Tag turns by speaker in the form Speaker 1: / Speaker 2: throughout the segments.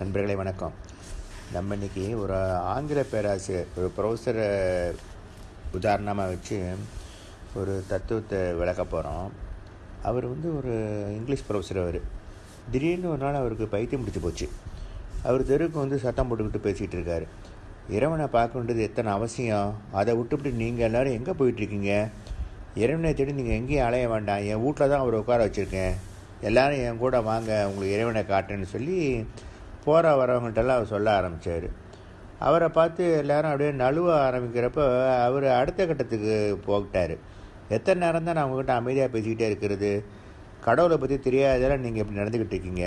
Speaker 1: நண்பர்களே வணக்கம். நம்ம இன்றைக்கி ஒரு ஆங்கில பேராசிரியர் ஒரு ப்ரொஃபஸரை உதாரணமாக வச்சு ஒரு தத்துவத்தை விளக்க போகிறோம் அவர் வந்து ஒரு இங்கிலீஷ் ப்ரொஃபஸர் அவர். திடீர்னு ஒரு நாள் அவருக்கு பைத்தியம் பிடிச்சி போச்சு. அவர் தெருவுக்கு வந்து சத்தம் போட்டுக்கிட்டு பேசிகிட்டு இருக்காரு. இறைவனை பார்க்க வேண்டியது எத்தனை அவசியம்? அதை விட்டுவிட்டு நீங்கள் எல்லோரும் எங்கே போயிட்டுருக்கீங்க? இறைவனை தேடி நீங்கள் எங்கேயும் அலைய வேண்டாம். என் வீட்டில் தான் அவர் உட்கார வச்சுருக்கேன். எல்லோரும் என் கூட வாங்க உங்களுக்கு இறைவனை காட்டுன்னு சொல்லி போகிற வரவங்கள்ட்டெல்லாம் அவர் சொல்ல ஆரம்பித்தார் அவரை பார்த்து எல்லாரும் அப்படியே நழுவ ஆரம்பிக்கிறப்ப அவர் அடுத்த கட்டத்துக்கு போகிட்டார். எத்தனை நேரம் தான் நான் உங்ககிட்ட அமைதியாக பேசிக்கிட்டே இருக்கிறது? கடவுளை பற்றி தெரியாததெல்லாம் நீங்கள் இப்படி நடந்துக்கிட்டு இருக்கீங்க.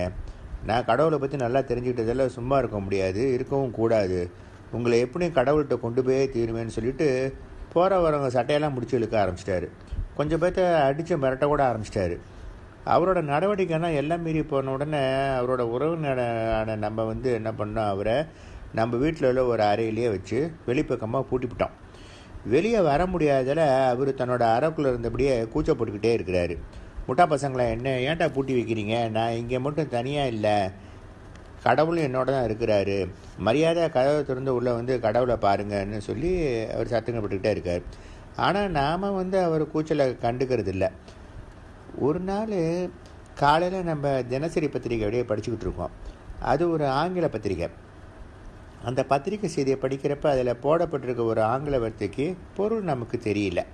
Speaker 1: நான் கடவுளை பற்றி நல்லா தெரிஞ்சுக்கிட்டதெல்லாம் சும்மா இருக்க முடியாது இருக்கவும் கூடாது. உங்களை எப்படியும் கடவுள்கிட்ட கொண்டு போய் தீருவேன்னு சொல்லிட்டு போகிற வரவங்க சட்டையெல்லாம் முடிச்சு இழுக்க ஆரம்பிச்சிட்டாரு. கொஞ்சம் பேர்த்த அடித்து மிரட்ட கூட ஆரம்பிச்சிட்டாரு. அவரோட நடவடிக்கைனா எல்லாம் மீறி போன உடனே அவரோட உறவினரான நம்ம வந்து என்ன பண்ணோம் அவரை நம்ம வீட்டில் உள்ள ஒரு அறையிலேயே வச்சு வெளிப்பக்கமாக பூட்டிவிட்டோம் வெளியே வர முடியாததில் அவர் தன்னோட அறைக்குள்ளே இருந்தபடியே கூச்சப்பட்டுக்கிட்டே இருக்கிறாரு. முட்டா பசங்களை என்ன ஏன்டா பூட்டி வைக்கிறீங்க? நான் இங்கே மட்டும் தனியாக இல்லை. கடவுளும் என்னோட தான் இருக்கிறாரு. மரியாதை கதவை திறந்து உள்ளே வந்து கடவுளை பாருங்கன்னு சொல்லி அவர் சத்தங்கப்பட்டுக்கிட்டே இருக்கார். ஆனால் நாம் வந்து அவர் கூச்சலை கண்டுக்கிறது இல்லை ஒரு நாள் காலையில் நம்ம தினசரி பத்திரிக்கை அப்படியே படிச்சுக்கிட்டு இருக்கோம். அது ஒரு ஆங்கில பத்திரிக்கை அந்த பத்திரிக்கை செய்தியை படிக்கிறப்ப அதில் போடப்பட்டிருக்க ஒரு ஆங்கில வார்த்தைக்கு பொருள் நமக்கு தெரியல.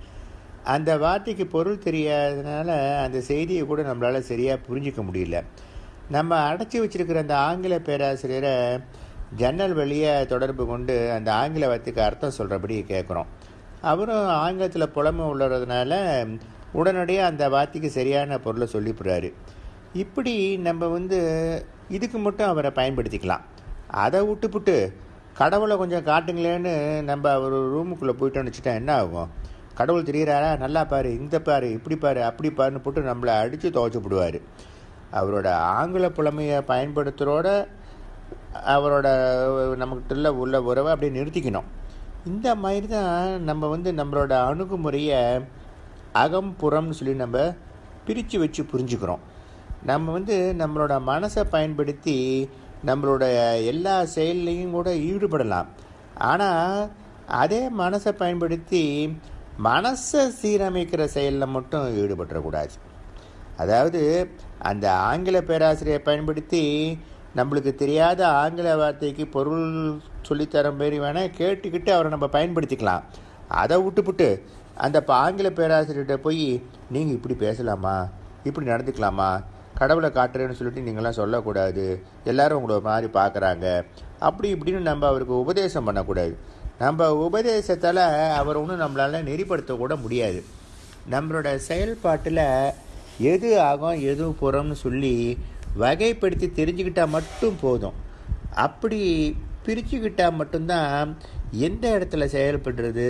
Speaker 1: அந்த வார்த்தைக்கு பொருள் தெரியாததுனால அந்த செய்தியை கூட நம்மளால் சரியாக புரிஞ்சிக்க முடியல. நம்ம அடைச்சி வச்சிருக்கிற அந்த ஆங்கில பேராசிரியரை ஜன்னல் வழியை தொடர்பு கொண்டு அந்த ஆங்கில வார்த்தைக்கு அர்த்தம் சொல்கிறபடி கேட்குறோம் அவரும் ஆங்கிலத்தில் புலமை உள்ளதுனால உடனடியாக அந்த வார்த்தைக்கு சரியான பொருளை சொல்லிவிடுறாரு. இப்படி நம்ம வந்து இதுக்கு மட்டும் அவரை பயன்படுத்திக்கலாம். அதை விட்டுப்புட்டு கடவுளை கொஞ்சம் காட்டுங்களேன்னு நம்ம அவர் ரூமுக்குள்ளே போயிட்டோன்னு வச்சுட்டா என்ன ஆகும்? கடவுள் தெரிகிறாரா நல்லா பாரு இந்த பாரு இப்படி பாரு அப்படி பாருன்னு போட்டு நம்மளை அடித்து துவைச்சிப்படுவார் அவரோட ஆங்கில புலமையை பயன்படுத்துகிறோட அவரோட நமக்கிட்ட உள்ள உறவை அப்படியே நிறுத்திக்கணும். இந்த மாதிரி தான் நம்ம வந்து நம்மளோட அணுகுமுறையை அகம் புறம்னு சொல்லி நம்ம பிரித்து வச்சு புரிஞ்சுக்கிறோம். நம்ம வந்து நம்மளோட மனசை பயன்படுத்தி நம்மளோட எல்லா செயல்லையும் கூட ஈடுபடலாம். ஆனால் அதே மனசை பயன்படுத்தி மனசை சீரமைக்கிற செயலில் மட்டும் ஈடுபட்டுறக்கூடாது. அதாவது அந்த ஆங்கில பேராசிரியை பயன்படுத்தி நம்மளுக்கு தெரியாத ஆங்கில வார்த்தைக்கு பொருள் சொல்லித்தர மாரி வேணால் கேட்டுக்கிட்டு அவரை நம்ம பயன்படுத்திக்கலாம். அதை விட்டுப்புட்டு அந்த ஆங்கில பேராசிரியர்கிட்ட போய் நீங்கள் இப்படி பேசலாமா? இப்படி நடந்துக்கலாமா? கடவுளை காட்டுறேன்னு சொல்லிட்டு நீங்களாம் சொல்லக்கூடாது. எல்லாரும் உங்களை மாதிரி பார்க்குறாங்க. அப்படி இப்படின்னு நம்ம அவருக்கு உபதேசம் பண்ணக்கூடாது. நம்ம உபதேசத்தால் அவர் ஒன்றும் நம்மளால் நெறிப்படுத்தக்கூட முடியாது. நம்மளோட செயல்பாட்டில் எது ஆகும் எது புறம்னு சொல்லி வகைப்படுத்தி தெரிஞ்சுக்கிட்டால் மட்டும் போதும். அப்படி பிரிச்சுக்கிட்டால் மட்டும்தான் எந்த இடத்துல செயல்படுறது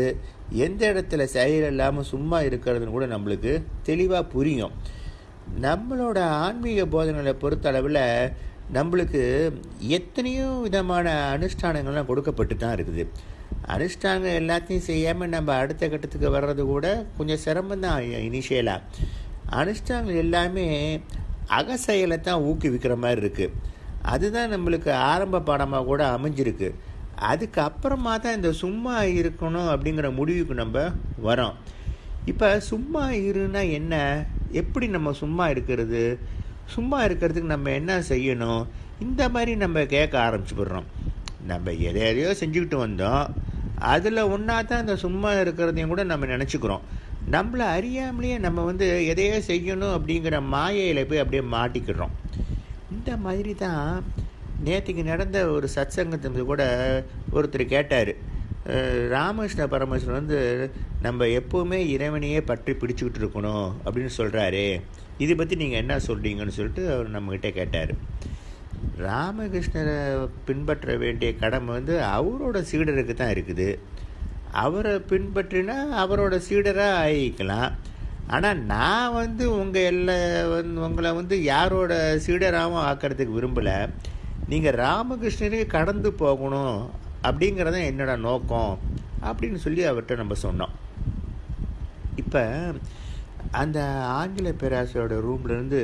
Speaker 1: எந்த இடத்துல செயல் இல்லாமல் சும்மா இருக்கிறதுன்னு கூட நம்மளுக்கு தெளிவாக புரியும். நம்மளோட ஆன்மீக போதனைகளை பொறுத்த அளவில் நம்மளுக்கு எத்தனையோ விதமான அனுஷ்டானங்கள்லாம் கொடுக்கப்பட்டு தான் இருக்குது. அனுஷ்டானங்கள் எல்லாத்தையும் செய்யாமல் நம்ம அடுத்த கட்டத்துக்கு வர்றது கூட கொஞ்சம் சிரமம் தான் இனிஷியலாக அனுஷ்டானங்கள் எல்லாமே அகசெயலை தான் ஊக்குவிக்கிற மாதிரி இருக்குது அதுதான் நம்மளுக்கு ஆரம்ப பாடமாக கூட அமைஞ்சிருக்கு. அதுக்கப்புறமா தான் இந்த சும்மா இருக்கணும் அப்படிங்கிற முடிவுக்கு நம்ம வரோம். இப்போ சும்மா இருன்னா என்ன? எப்படி நம்ம சும்மா இருக்கிறது? சும்மா இருக்கிறதுக்கு நம்ம என்ன செய்யணும்? இந்த மாதிரி நம்ம கேட்க ஆரம்பிச்சுப்படுறோம் நம்ம எதை எதையோ செஞ்சுக்கிட்டு வந்தோம். அதில் ஒன்றா தான் இந்த சும்மா இருக்கிறதையும் கூட நம்ம நினச்சிக்கிறோம். நம்மளை அறியாமலேயே நம்ம வந்து எதையோ செய்யணும் அப்படிங்கிற மாயையில் போய் அப்படியே மாட்டிக்கிறோம் இந்த மாதிரி தான் நேற்றுக்கு நடந்த ஒரு சத் சங்கத்தை கூட ஒருத்தர் கேட்டார். ராமகிருஷ்ண பரமேஸ்வரன் வந்து நம்ம எப்போவுமே இறைவனையே பற்றி பிடிச்சிக்கிட்டு இருக்கணும் அப்படின்னு சொல்கிறாரு இதை பற்றி நீங்கள் என்ன சொல்கிறீங்கன்னு சொல்லிட்டு அவர் நம்மக்கிட்ட கேட்டார். ராமகிருஷ்ணரை பின்பற்ற வேண்டிய கடமை வந்து அவரோட சீடருக்கு தான் இருக்குது. அவரை பின்பற்றினா அவரோட சீடராக ஆகிக்கலாம். ஆனால் நான் வந்து உங்கள் எல்லா வந்து உங்களை வந்து யாரோட சீடராகவும் ஆக்கிறதுக்கு விரும்பலை. நீங்கள் ராமகிருஷ்ணனுக்கு கடந்து போகணும் அப்படிங்கிறது என்னோட நோக்கம் அப்படின்னு சொல்லி அவர்கிட்ட நம்ம சொன்னோம். இப்போ அந்த ஆங்கில பேராசிரியரோட ரூம்லேருந்து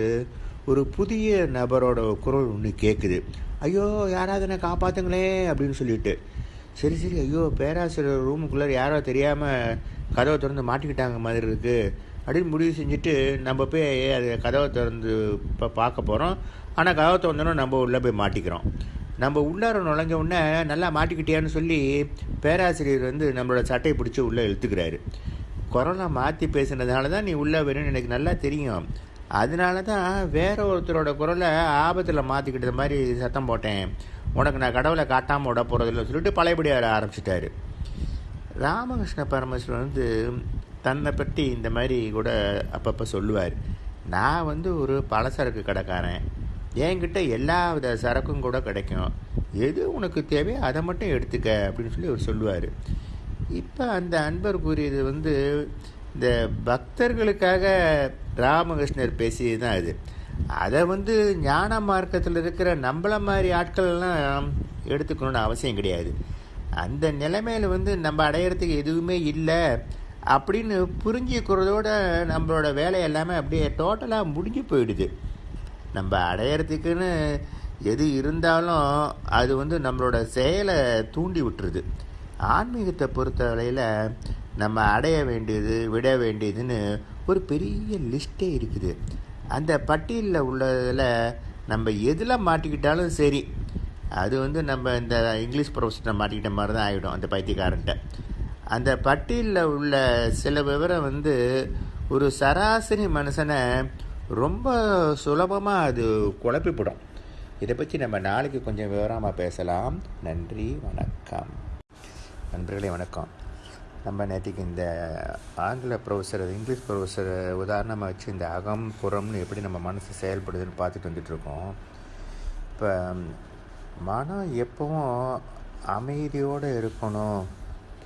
Speaker 1: ஒரு புதிய நபரோட குரல் ஒன்று கேட்குது ஐயோ யாராவது என்னை காப்பாற்றுங்களே அப்படின்னு சொல்லிட்டு. சரி சரி ஐயோ பேராசிரியர் ரூமுக்குள்ளே யாரோ தெரியாமல் கதவை திறந்து மாட்டிக்கிட்டாங்க மாதிரி இருக்குது அப்படின்னு முடிவு செஞ்சுட்டு நம்ம போய் அது கதவை திறந்து இப்போ பார்க்க போகிறோம் ஆனால் கதவை திறந்தோன்னே நம்ம உள்ளே போய் மாட்டிக்கிறோம். நம்ம உள்ளார நுழைஞ்ச உடனே நல்லா மாட்டிக்கிட்டியான்னு சொல்லி பேராசிரியர் வந்து நம்மளோட சட்டையை பிடிச்சி உள்ளே இழுத்துக்கிறாரு. கொரோனா மாற்றி பேசுனதுனால தான் நீ உள்ளே வேணும்னு எனக்கு நல்லா தெரியும். அதனால தான் வேற ஒருத்தரோட குரலை ஆபத்தில் மாற்றிக்கிட்ட மாதிரி சத்தம் போட்டேன். உனக்கு நான் கடவுளை காட்டாமல் விட போகிறதில்ல சொல்லிட்டு பழையபடி வர ஆரம்பிச்சிட்டாரு. ராமகிருஷ்ண பரமேஸ்வரன் வந்து தன்னை பற்றி இந்த மாதிரி கூட அப்பப்போ சொல்லுவார். நான் வந்து ஒரு பலசரக்கு கடைக்காரன். என்கிட்ட எல்லா வித சரக்கும் கூட கிடைக்கும். எது உனக்கு தேவையோ அதை மட்டும் எடுத்துக்க அப்படின்னு சொல்லி அவர் சொல்லுவார். இப்போ அந்த அன்பர் கூறியது வந்து இந்த பக்தர்களுக்காக ராமகிருஷ்ணர் பேசியது தான் அது. அதை வந்து ஞான மார்க்கத்தில் இருக்கிற நம்மள மாதிரி ஆட்கள்லாம் எடுத்துக்கணும்னு அவசியம் கிடையாது. அந்த நிலைமையில் வந்து நம்ம அடையிறதுக்கு எதுவுமே இல்லை. அப்படின்னு புரிஞ்சுக்கிறதோட நம்மளோட வேலை எல்லாமே அப்படியே டோட்டலாக முடிஞ்சு போயிடுது. நம்ம அடையிறதுக்குன்னு எது இருந்தாலும் அது வந்து நம்மளோட செயலை தூண்டி விட்டுருது. ஆன்மீகத்தை பொறுத்தவரையில் நம்ம அடைய வேண்டியது விட வேண்டியதுன்னு ஒரு பெரிய லிஸ்ட்டே இருக்குது. அந்த பட்டியலில் உள்ளதில் நம்ம எதில் மாட்டிக்கிட்டாலும் சரி அது வந்து நம்ம இந்த இங்கிலீஷ் ப்ரொஃபஷனை மாட்டிக்கிட்ட மாதிரி தான் ஆகிடும் அந்த பைத்தியக்காரன்ட்ட. அந்த பட்டியலில் உள்ள சில விவரம் வந்து ஒரு சராசரி மனுஷனை ரொம்ப சுலபமாக அது குழப்பிவிடும். இதை பற்றி நம்ம நாளைக்கு கொஞ்சம் விவரமாக பேசலாம். நன்றி வணக்கம். நண்பர்களே வணக்கம். நம்ம நேற்றுக்கு இந்த ஆங்கில ப்ரொஃபஸர் இங்கிலீஷ் ப்ரொஃபஸர் உதாரணமாக வச்சு இந்த அகம் புறம்னு எப்படி நம்ம மனசு செயல்படுதுன்னு பார்த்துட்டு வந்துட்டுருக்கோம் இப்போ மனம் எப்பவும் அமைதியோடு இருக்கணும்.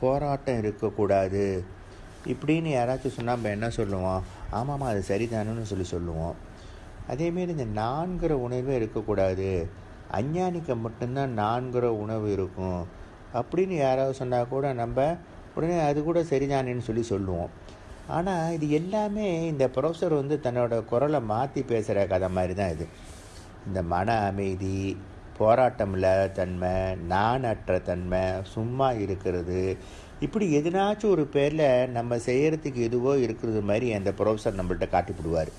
Speaker 1: போராட்டம் இருக்கக்கூடாது. இப்படின்னு யாராச்சும் சொன்னால் நம்ம என்ன சொல்லுவோம்? ஆமாம்மா அது சரிதானுன்னு சொல்லி சொல்லுவோம். அதேமாரி இந்த நான்கிற உணர்வே இருக்கக்கூடாது. அஞ்ஞானிக்கு மட்டும்தான் நான்கிற உணவு இருக்கும். அப்படின்னு யாராவது சொன்னால் கூட நம்ம உடனே அது கூட சரிதானேன்னு சொல்லி சொல்லுவோம். ஆனால் இது எல்லாமே இந்த ப்ரொஃபஸர் வந்து தன்னோட குரலை மாற்றி பேசுகிற கதை மாதிரி தான் இது. இந்த மன அமைதி போராட்டம் இல்லாத தன்மை நானற்ற தன்மை சும்மா இருக்கிறது. இப்படி எதுனாச்சும் ஒரு பேரில் நம்ம செய்கிறதுக்கு எதுவோ இருக்கிறது மாதிரி அந்த ப்ரொஃபஸர் நம்மள்கிட்ட காட்டிவிடுவார்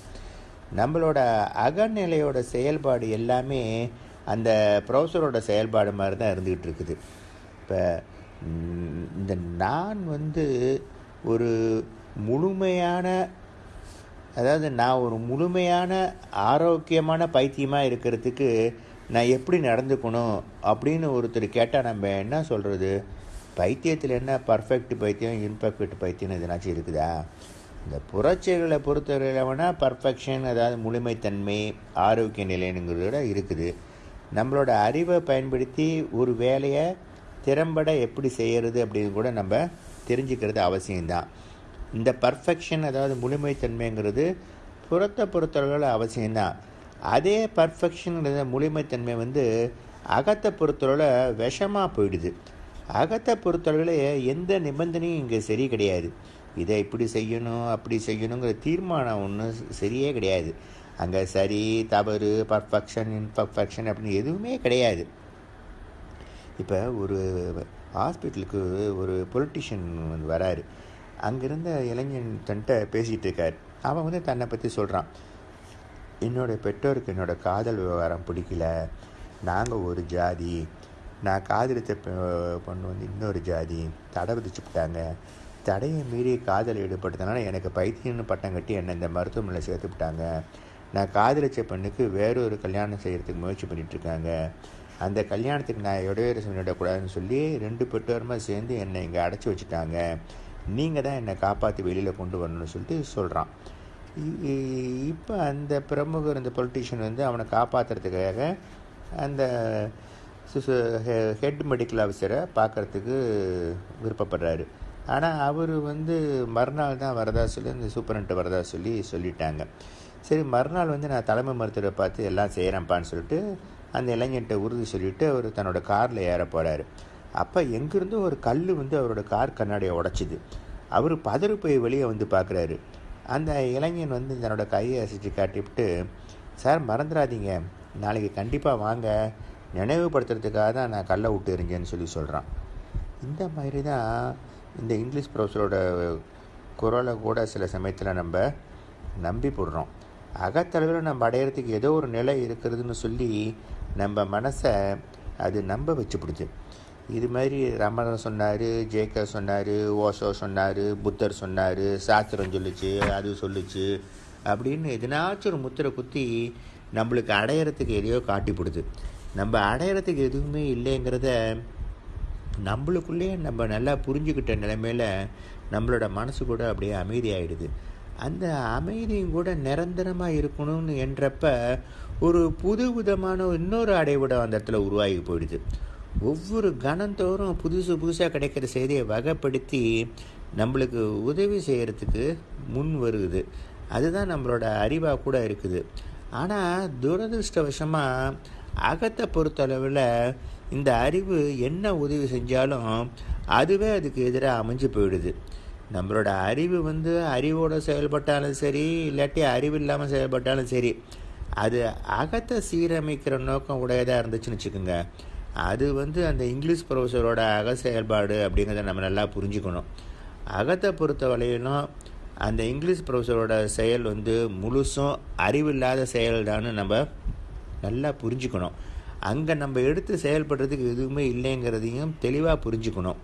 Speaker 1: நம்மளோட அகநிலையோட செயல்பாடு எல்லாமே அந்த ப்ரொஃபஸரோட செயல்பாடு மாதிரி தான் இருந்துக்கிட்டு இருக்குது. இப்போ இந்த நான் வந்து ஒரு முழுமையான அதாவது நான் ஒரு முழுமையான ஆரோக்கியமான பைத்தியமாக இருக்கிறதுக்கு நான் எப்படி நடந்துக்கணும் அப்படின்னு ஒருத்தர் கேட்டால் நம்ம என்ன சொல்கிறது பைத்தியத்தில் என்ன பர்ஃபெக்ட் பைத்தியம் இம்பர்ஃபெக்ட் பைத்தியம் எதுனாச்சும் இருக்குதா? இந்த புறச்செயல்களை பொறுத்தவரையில் வேணால் பர்ஃபெக்ஷன் அதாவது முழுமைத்தன்மை ஆரோக்கிய நிலைனுங்கிறதோட இருக்குது. நம்மளோட அறிவை பயன்படுத்தி ஒரு வேலையை திறம்பட எப்படி செய்கிறது அப்படின்னு கூட நம்ம தெரிஞ்சுக்கிறது அவசியம்தான். இந்த பர்ஃபெக்ஷன் அதாவது முழுமைத்தன்மைங்கிறது புறத்தை பொறுத்தளவில் அவசியம்தான். அதே பர்ஃபெக்ஷனுங்கிறத முழுமைத்தன்மை வந்து அகத்தை பொறுத்தளவில் விஷமாக போயிடுது. அகத்தை பொறுத்தளவில் எந்த நிபந்தனையும் இங்கே சரி கிடையாது. இதை இப்படி செய்யணும் அப்படி செய்யணுங்கிற தீர்மானம் ஒன்றும் சரியே கிடையாது. அங்கே சரி தவறு பர்ஃபெக்ஷன் இன்பர்ஃபெக்ஷன் அப்படின்னு எதுவுமே கிடையாது. இப்போ ஒரு ஹாஸ்பிட்டலுக்கு ஒரு பொலிட்டிஷியன் வந்து வராரு. அங்கிருந்த இளைஞன் தன்ட்ட பேசிகிட்டு இருக்கார். அவன் வந்து தன்னை பற்றி சொல்கிறான் என்னுடைய பெற்றோருக்கு என்னோடய காதல் விவகாரம் பிடிக்கல. நாங்கள் ஒரு ஜாதி. நான் காதலித்த பொண்ணு வந்து இன்னொரு ஜாதி. தடை விதிச்சுட்டாங்க தடையை மீறி காதல் ஈடுபட்டதுனால எனக்கு பைத்தியம்னு பட்டம் கட்டி என்னை இந்த மருத்துவமனையில் சேர்த்து விட்டாங்க. நான் காதலிச்ச பெண்ணுக்கு வேறொரு கல்யாணம் செய்கிறதுக்கு முயற்சி பண்ணிகிட்ருக்காங்க அந்த கல்யாணத்துக்கு நான் இடைவேறு சொல்லிடக்கூடாதுன்னு சொல்லி ரெண்டு பெற்றோருமா சேர்ந்து என்னை இங்கே அடைச்சி வச்சுட்டாங்க. நீங்கள் தான் என்னை காப்பாற்றி வெளியில் கொண்டு வரணும்னு சொல்லிட்டு சொல்கிறான் இப்போ அந்த பிரமுகர் இந்த பொலிட்டிஷியன் வந்து அவனை காப்பாற்றுறதுக்காக அந்த ஹெட் மெடிக்கல் ஆஃபீஸரை பார்க்குறதுக்கு விருப்பப்படுறாரு. ஆனால் அவர் வந்து மறுநாள் தான் வரதா சொல்லி இந்த சூப்பரண்ட்டு வரதா சொல்லி சொல்லிட்டாங்க. சரி மறுநாள் வந்து நான் தலைமை மருத்துவரை பார்த்து எல்லாம் செய்கிறேன்ப்பான்னு சொல்லிட்டு அந்த இளைஞன்ட்ட உறுதி சொல்லிவிட்டு அவர் தன்னோட காரில் ஏற போகிறாரு அப்போ எங்கேருந்தோ ஒரு கல் வந்து அவரோட கார் கண்ணாடியை உடச்சிது. அவர் பதறு போய் வெளியே வந்து பார்க்குறாரு அந்த இளைஞன் வந்து தன்னோட கையை அசைச்சு காட்டிவிட்டு சார் மறந்துடாதீங்க நாளைக்கு கண்டிப்பாக வாங்க. நினைவுபடுத்துறதுக்காக தான் நான் கல்லை விட்டு இருங்கன்னு சொல்லி சொல்கிறான் இந்த மாதிரி தான் இந்த இங்கிலீஷ் ப்ரொஃபஸரோட குரலை கூட சில சமயத்தில் நம்ம நம்பி போடுறோம். அகத்தளவில் நம்ம அடையிறதுக்கு ஏதோ ஒரு நிலை இருக்கிறதுன்னு சொல்லி நம்ம மனசை அது நம்ப வச்சுப்பிடுது இது மாதிரி ரமணன் சொன்னார் ஜேகே சொன்னார் ஓஷோ சொன்னார் புத்தர் சொன்னார் சாஸ்திரம் சொல்லுச்சு அது சொல்லுச்சு அப்படின்னு எதனாச்சும் ஒரு முத்திரை குத்தி நம்மளுக்கு அடையிறதுக்கு எதையோ காட்டிப்படுது. நம்ம அடையிறதுக்கு எதுவுமே இல்லைங்கிறத நம்மளுக்குள்ளேயே நம்ம நல்லா புரிஞ்சுக்கிட்ட நிலைமையில் நம்மளோட மனசு கூட அப்படியே அமைதியாகிடுது அந்த அமைதியும் கூட நிரந்தரமாக இருக்கணும்னு என்றப்ப ஒரு புது விதமான இன்னொரு அடைவிடம் அந்த இடத்துல உருவாகி போயிடுது. ஒவ்வொரு கணந்தோறும் புதுசு புதுசாக கிடைக்கிற செய்தியை வகைப்படுத்தி நம்மளுக்கு உதவி செய்கிறதுக்கு முன் வருகுது அதுதான் நம்மளோட அறிவாக கூட இருக்குது. ஆனால் துரதிருஷ்டவசமாக அகத்தை பொறுத்தளவில் இந்த அறிவு என்ன உதவி செஞ்சாலும் அதுவே அதுக்கு எதிராக அமைஞ்சு போயிடுது. நம்மளோட அறிவு வந்து அறிவோடு செயல்பட்டாலும் சரி இல்லாட்டி அறிவு இல்லாமல் செயல்பட்டாலும் சரி அது அகத்தை சீரமைக்கிற நோக்கம் உடையதாக இருந்துச்சுன்னு வச்சுக்கோங்க. அது வந்து அந்த இங்கிலீஷ் ப்ரொஃபஸரோட அக செயல்பாடு அப்படிங்கிறத நம்ம நல்லா புரிஞ்சுக்கணும். அகத்தை பொறுத்த வரையிலும் அந்த இங்கிலீஷ் ப்ரொஃபஸரோட செயல் வந்து முழுசும் அறிவில்லாத செயல்தான்னு நம்ம நல்லா புரிஞ்சுக்கணும். அங்கே நம்ம எடுத்து செயல்படுறதுக்கு எதுவுமே இல்லைங்கிறதையும் தெளிவாக புரிஞ்சுக்கணும்.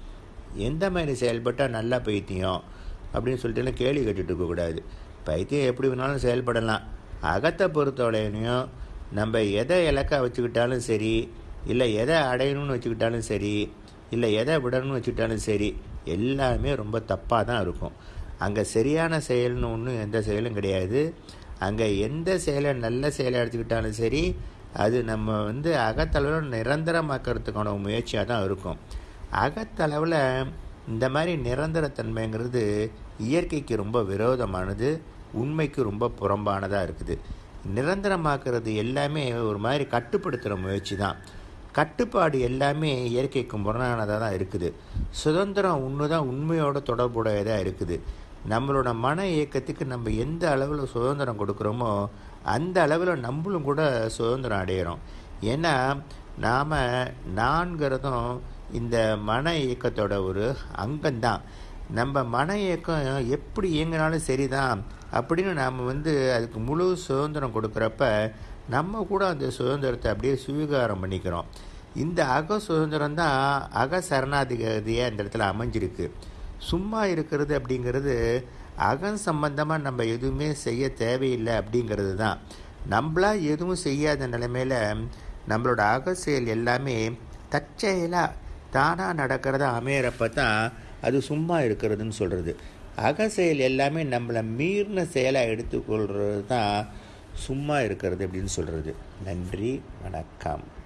Speaker 1: எந்த மாதிரி செயல்பட்டால் நல்லா பைத்தியம் அப்படின்னு சொல்லிட்டு கேள்வி கேட்டுட்டு இருக்கக்கூடாது பைத்தியம் எப்படி வேணாலும் செயல்படலாம். அகத்தை பொறுத்தவரையிலையும் நம்ம எதை இலக்காக வச்சுக்கிட்டாலும் சரி இல்லை எதை அடையணும்னு வச்சுக்கிட்டாலும் சரி இல்லை எதை விடணும்னு வச்சுக்கிட்டாலும் சரி எல்லாமே ரொம்ப தப்பாக தான் இருக்கும். அங்கே சரியான செயல்னு ஒன்றும் எந்த செயலும் கிடையாது. அங்கே எந்த செயலை நல்ல செயலை எடுத்துக்கிட்டாலும் சரி அது நம்ம வந்து அகத்தளவில் நிரந்தரமாக்கிறதுக்கான முயற்சியாக தான் இருக்கும். அகத்தளவில் இந்த மாதிரி நிரந்தரத்தன்மைங்கிறது இயற்கைக்கு ரொம்ப விரோதமானது உண்மைக்கு ரொம்ப புறம்பானதாக இருக்குது. நிரந்தரமாக்குறது எல்லாமே ஒரு மாதிரி கட்டுப்படுத்துகிற முயற்சி தான். கட்டுப்பாடு எல்லாமே இயற்கைக்கு முரணானதாக தான் இருக்குது. சுதந்திரம் ஒன்று தான் உண்மையோட தொடர்புடையதாக இருக்குது. நம்மளோட மன இயக்கத்துக்கு நம்ம எந்த அளவில் சுதந்திரம் கொடுக்குறோமோ அந்த அளவில் நம்மளும் கூட சுதந்திரம் அடையிறோம். ஏன்னா நாம் நான்கிறதும் இந்த மன இயக்கத்தோட ஒரு அங்கம்தான். நம்ம மன இயக்கம் எப்படி இயங்கினாலும் சரிதான். அப்படின்னு நாம் வந்து அதுக்கு முழு சுதந்திரம் கொடுக்குறப்ப நம்ம கூட அந்த சுதந்திரத்தை அப்படியே சுவீகாரம் பண்ணிக்கிறோம். இந்த அக சுதந்திரம் தான் அக சரணாதிகாரியாக இந்த இடத்துல அமைஞ்சிருக்கு. சும்மா இருக்கிறது அப்படிங்கிறது அகம் சம்பந்தமாக நம்ம எதுவுமே செய்ய தேவையில்லை அப்படிங்கிறது தான். நம்மளா எதுவும் செய்யாத நிலைமையில் நம்மளோட அக செயல் எல்லாமே தற்செயலாக தானாக நடக்கிறத அமையிறப்ப தான் அது சும்மா இருக்கிறதுன்னு சொல்கிறது அக செயல் எல்லாமே நம்மளை மீறின செயலாக எடுத்துக்கொள்கிறது தான் சும்மா இருக்கிறது அப்படின்னு சொல்கிறது நன்றி வணக்கம்.